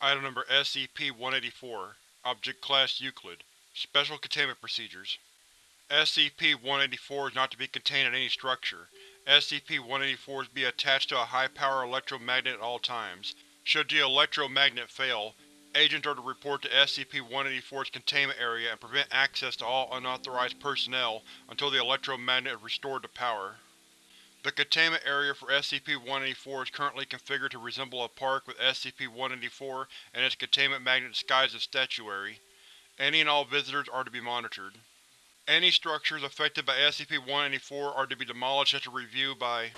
Item Number SCP-184 Object Class Euclid Special Containment Procedures SCP-184 is not to be contained in any structure. SCP-184 is to be attached to a high-power electromagnet at all times. Should the electromagnet fail, agents are to report to SCP-184's containment area and prevent access to all unauthorized personnel until the electromagnet is restored to power. The containment area for SCP-184 is currently configured to resemble a park with SCP-184 and its containment magnet disguised as statuary. Any and all visitors are to be monitored. Any structures affected by SCP-184 are to be demolished after review by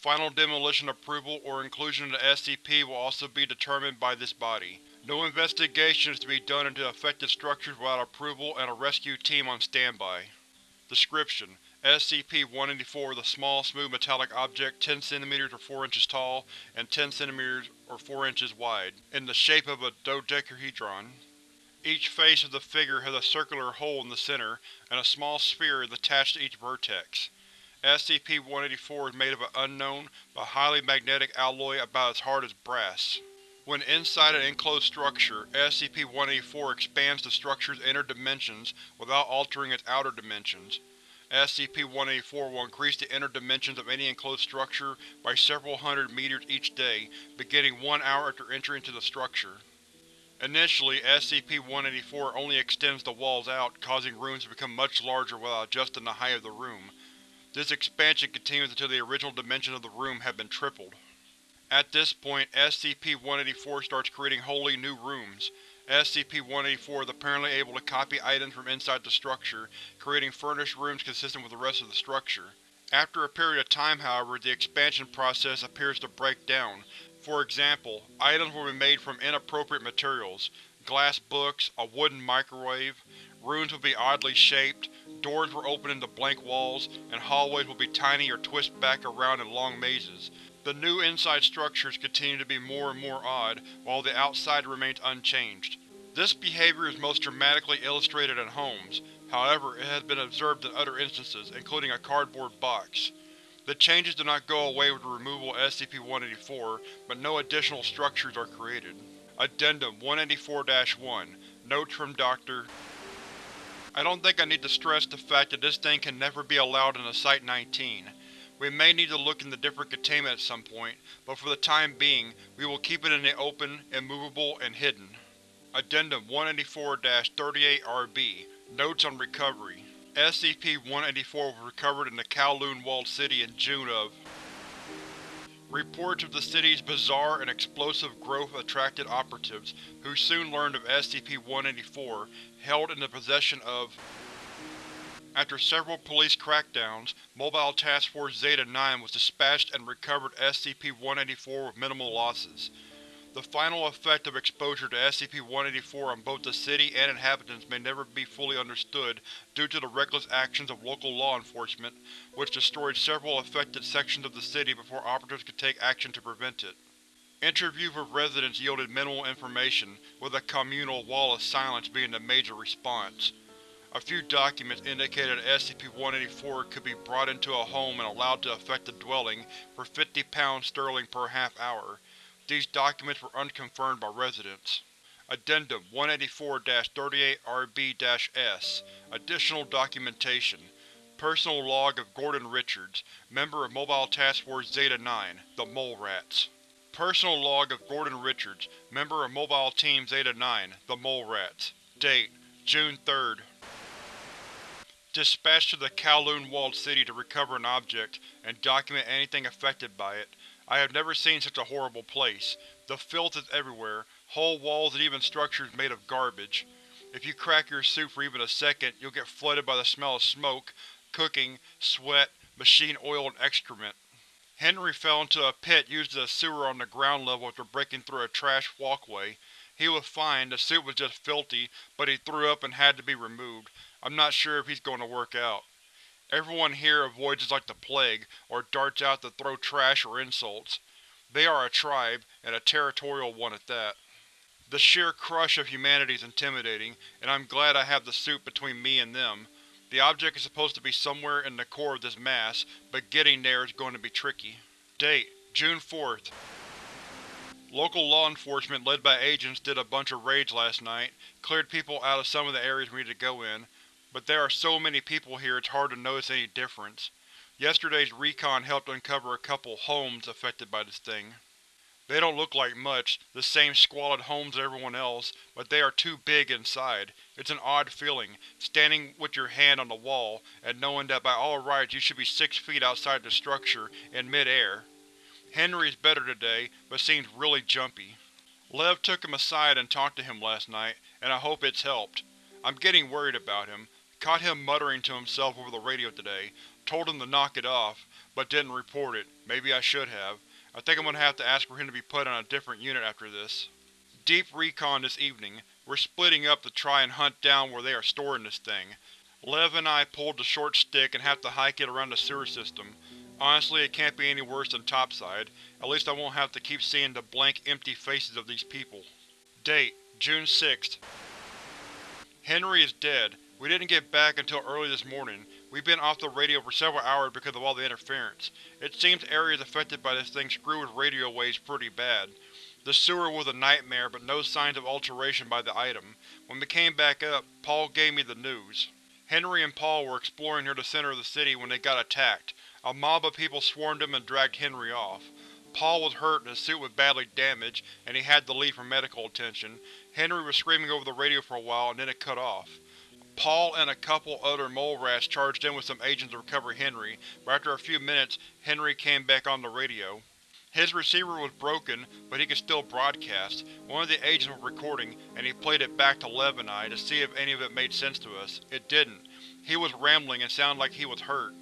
Final demolition approval or inclusion in the SCP will also be determined by this body. No investigation is to be done into affected structures without approval and a rescue team on standby. Description: SCP-184 is a small, smooth metallic object 10 cm or 4 inches tall and 10 cm or 4 inches wide, in the shape of a dodecahedron. Each face of the figure has a circular hole in the center, and a small sphere is attached to each vertex. SCP-184 is made of an unknown, but highly magnetic alloy about as hard as brass. When inside an enclosed structure, SCP-184 expands the structure's inner dimensions without altering its outer dimensions. SCP-184 will increase the inner dimensions of any enclosed structure by several hundred meters each day, beginning one hour after entry into the structure. Initially, SCP-184 only extends the walls out, causing rooms to become much larger without adjusting the height of the room. This expansion continues until the original dimensions of the room have been tripled. At this point, SCP-184 starts creating wholly new rooms. SCP-184 is apparently able to copy items from inside the structure, creating furnished rooms consistent with the rest of the structure. After a period of time, however, the expansion process appears to break down. For example, items will be made from inappropriate materials glass books, a wooden microwave, rooms will be oddly shaped, doors will open into blank walls, and hallways will be tiny or twist back around in long mazes. The new inside structures continue to be more and more odd, while the outside remains unchanged. This behavior is most dramatically illustrated in homes, however it has been observed in other instances, including a cardboard box. The changes do not go away with the removal of SCP-184, but no additional structures are created. Addendum 184-1 Notes from Dr. I don't think I need to stress the fact that this thing can never be allowed into Site-19. We may need to look into different containment at some point, but for the time being, we will keep it in the open, immovable, and hidden. Addendum 184-38-RB Notes on Recovery SCP-184 was recovered in the Kowloon walled city in June of. Reports of the city's bizarre and explosive growth attracted operatives, who soon learned of SCP-184, held in the possession of after several police crackdowns, Mobile Task Force Zeta-9 was dispatched and recovered SCP-184 with minimal losses. The final effect of exposure to SCP-184 on both the city and inhabitants may never be fully understood due to the reckless actions of local law enforcement, which destroyed several affected sections of the city before operatives could take action to prevent it. Interviews with residents yielded minimal information, with a communal wall of silence being the major response. A few documents indicated that SCP-184 could be brought into a home and allowed to affect the dwelling for 50 pounds sterling per half hour. These documents were unconfirmed by residents. Addendum 184-38-RB-S Additional Documentation Personal Log of Gordon Richards, member of Mobile Task Force Zeta-9, the Mole Rats. Personal Log of Gordon Richards, member of Mobile Team Zeta-9, the Mole Rats. Date: June 3rd, Dispatched to the Kowloon walled city to recover an object, and document anything affected by it. I have never seen such a horrible place. The filth is everywhere, whole walls and even structures made of garbage. If you crack your suit for even a second, you'll get flooded by the smell of smoke, cooking, sweat, machine oil, and excrement. Henry fell into a pit used as a sewer on the ground level after breaking through a trash walkway. He was fine, the suit was just filthy, but he threw up and had to be removed. I'm not sure if he's going to work out. Everyone here avoids us like the plague, or darts out to throw trash or insults. They are a tribe, and a territorial one at that. The sheer crush of humanity is intimidating, and I'm glad I have the suit between me and them. The object is supposed to be somewhere in the core of this mass, but getting there is going to be tricky. Date: June 4th. Local law enforcement led by agents did a bunch of raids last night, cleared people out of some of the areas we need to go in, but there are so many people here it's hard to notice any difference. Yesterday's recon helped uncover a couple homes affected by this thing. They don't look like much, the same squalid homes as everyone else, but they are too big inside. It's an odd feeling, standing with your hand on the wall, and knowing that by all rights you should be six feet outside the structure, in mid-air. Henry is better today, but seems really jumpy. Lev took him aside and talked to him last night, and I hope it's helped. I'm getting worried about him. Caught him muttering to himself over the radio today. Told him to knock it off, but didn't report it. Maybe I should have. I think I'm gonna have to ask for him to be put on a different unit after this. Deep recon this evening. We're splitting up to try and hunt down where they are storing this thing. Lev and I pulled the short stick and have to hike it around the sewer system. Honestly, it can't be any worse than topside. At least I won't have to keep seeing the blank, empty faces of these people. Date: June 6th. Henry is dead. We didn't get back until early this morning. We've been off the radio for several hours because of all the interference. It seems areas affected by this thing screw with radio waves pretty bad. The sewer was a nightmare, but no signs of alteration by the item. When we came back up, Paul gave me the news. Henry and Paul were exploring near the center of the city when they got attacked. A mob of people swarmed him and dragged Henry off. Paul was hurt and his suit was badly damaged, and he had to leave for medical attention. Henry was screaming over the radio for a while, and then it cut off. Paul and a couple other mole rats charged in with some agents to recover Henry, but after a few minutes, Henry came back on the radio. His receiver was broken, but he could still broadcast. One of the agents was recording, and he played it back to Lev and I to see if any of it made sense to us. It didn't. He was rambling and sounded like he was hurt.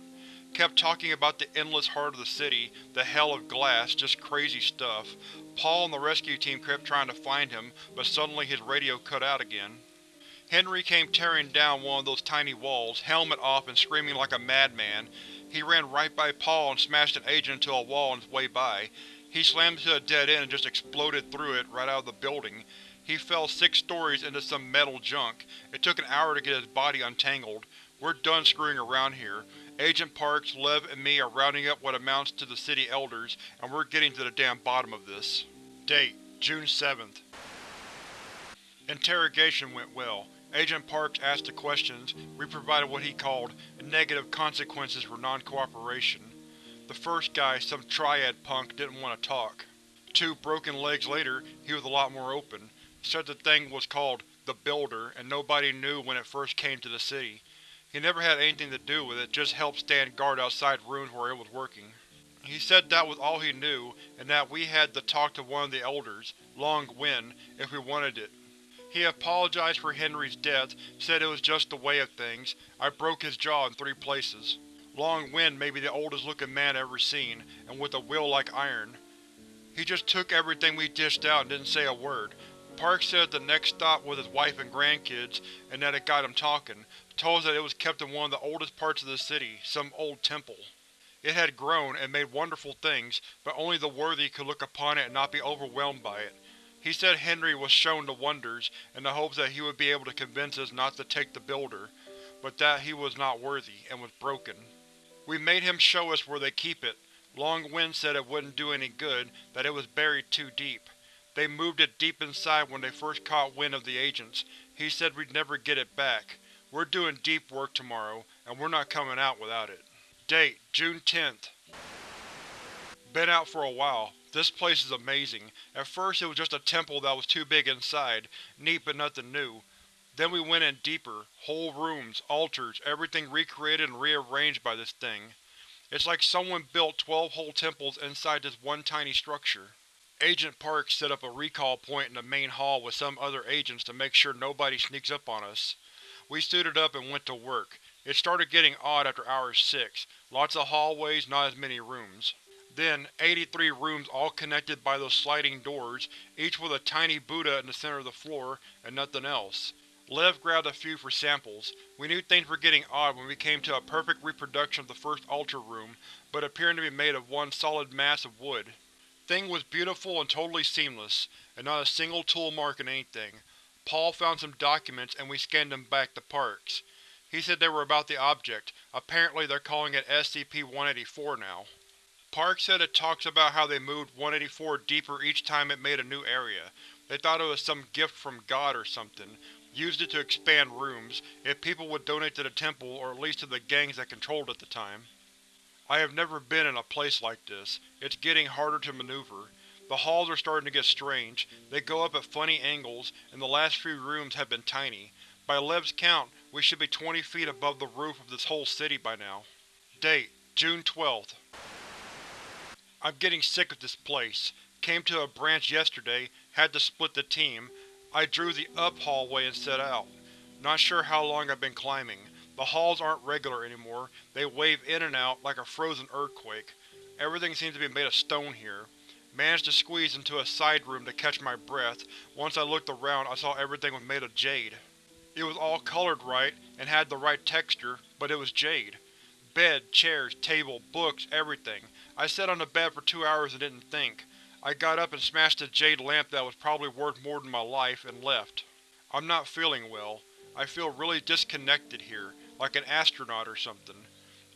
Kept talking about the endless heart of the city, the hell of glass, just crazy stuff. Paul and the rescue team kept trying to find him, but suddenly his radio cut out again. Henry came tearing down one of those tiny walls, helmet off and screaming like a madman. He ran right by Paul and smashed an agent into a wall on his way by. He slammed into a dead end and just exploded through it, right out of the building. He fell six stories into some metal junk. It took an hour to get his body untangled. We're done screwing around here. Agent Parks, Lev, and me are rounding up what amounts to the city elders, and we're getting to the damn bottom of this. Date: June 7th. Interrogation went well. Agent Parks asked the questions, we provided what he called negative consequences for non-cooperation. The first guy, some triad punk, didn't want to talk. Two broken legs later, he was a lot more open. Said the thing was called the Builder, and nobody knew when it first came to the city. He never had anything to do with it, just helped stand guard outside rooms where it was working. He said that was all he knew, and that we had to talk to one of the Elders, Long Wen, if we wanted it. He apologized for Henry's death, said it was just the way of things. I broke his jaw in three places. Long Wen may be the oldest looking man I've ever seen, and with a will like iron. He just took everything we dished out and didn't say a word. Park said the next stop was his wife and grandkids, and that it got him talking. Told us that it was kept in one of the oldest parts of the city, some old temple. It had grown and made wonderful things, but only the worthy could look upon it and not be overwhelmed by it. He said Henry was shown the wonders, in the hopes that he would be able to convince us not to take the Builder, but that he was not worthy, and was broken. We made him show us where they keep it. Long Wen said it wouldn't do any good, that it was buried too deep. They moved it deep inside when they first caught wind of the agents. He said we'd never get it back. We're doing deep work tomorrow, and we're not coming out without it. Date: June 10th. Been out for a while. This place is amazing. At first it was just a temple that was too big inside, neat but nothing new. Then we went in deeper, whole rooms, altars, everything recreated and rearranged by this thing. It's like someone built twelve whole temples inside this one tiny structure. Agent Parks set up a recall point in the main hall with some other agents to make sure nobody sneaks up on us. We suited up and went to work. It started getting odd after hour 6. Lots of hallways, not as many rooms. Then, 83 rooms all connected by those sliding doors, each with a tiny Buddha in the center of the floor, and nothing else. Lev grabbed a few for samples. We knew things were getting odd when we came to a perfect reproduction of the first altar room, but appearing to be made of one solid mass of wood. Thing was beautiful and totally seamless, and not a single tool mark in anything. Paul found some documents and we scanned them back to Parks. He said they were about the object. Apparently they're calling it SCP-184 now. Park said it talks about how they moved 184 deeper each time it made a new area. They thought it was some gift from God or something, used it to expand rooms, if people would donate to the temple or at least to the gangs that controlled at the time. I have never been in a place like this. It's getting harder to maneuver. The halls are starting to get strange, they go up at funny angles, and the last few rooms have been tiny. By Lev's count, we should be 20 feet above the roof of this whole city by now. Date: June 12th. I'm getting sick of this place. Came to a branch yesterday, had to split the team. I drew the up hallway and set out. Not sure how long I've been climbing. The halls aren't regular anymore, they wave in and out like a frozen earthquake. Everything seems to be made of stone here. Managed to squeeze into a side room to catch my breath. Once I looked around I saw everything was made of jade. It was all colored right, and had the right texture, but it was jade. Bed, chairs, table, books, everything. I sat on the bed for two hours and didn't think. I got up and smashed a jade lamp that was probably worth more than my life, and left. I'm not feeling well. I feel really disconnected here, like an astronaut or something.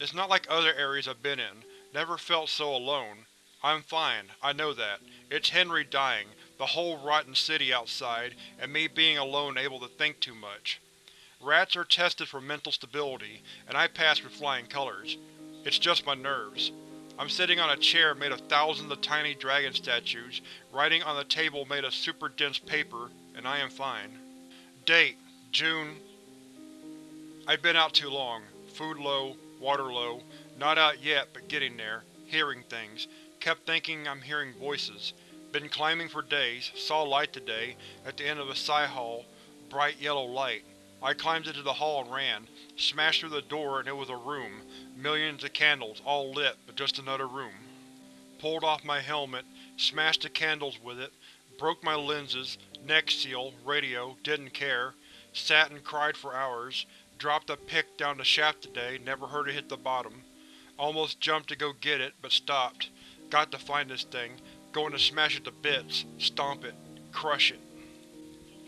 It's not like other areas I've been in. Never felt so alone. I'm fine, I know that. It's Henry dying, the whole rotten city outside, and me being alone able to think too much. Rats are tested for mental stability, and I pass with flying colors. It's just my nerves. I'm sitting on a chair made of thousands of tiny dragon statues, writing on a table made of super dense paper, and I am fine. Date: June I've been out too long. Food low, water low. Not out yet, but getting there. Hearing things. Kept thinking I'm hearing voices. Been climbing for days, saw light today, at the end of a psi hall. Bright yellow light. I climbed into the hall and ran. Smashed through the door and it was a room. Millions of candles, all lit, but just another room. Pulled off my helmet, smashed the candles with it, broke my lenses, neck seal, radio, didn't care. Sat and cried for hours. Dropped a pick down the shaft today, never heard it hit the bottom. Almost jumped to go get it, but stopped. Got to find this thing. Going to smash it to bits. Stomp it. Crush it.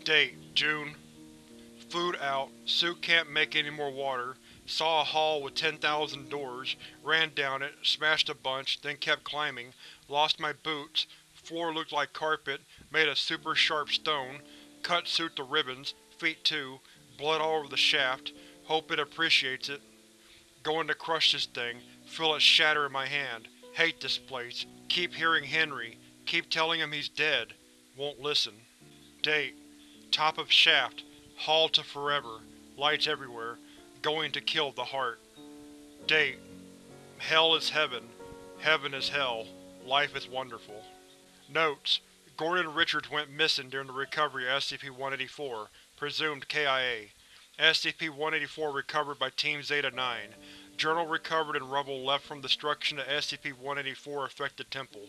Date: June. Food out. Suit can't make any more water. Saw a hall with 10,000 doors. Ran down it, smashed a bunch, then kept climbing. Lost my boots. Floor looked like carpet, made of super sharp stone. Cut suit to ribbons, feet too. Blood all over the shaft. Hope it appreciates it. Going to crush this thing, feel it shatter in my hand. Hate this place. Keep hearing Henry. Keep telling him he's dead. Won't listen. Date: Top of shaft. Hall to forever. Lights everywhere. Going to kill the heart. Date: Hell is heaven. Heaven is hell. Life is wonderful. Notes: Gordon Richards went missing during the recovery of SCP-184. Presumed KIA. SCP-184 recovered by Team Zeta-9. Journal recovered in rubble left from destruction of SCP-184 affected temple.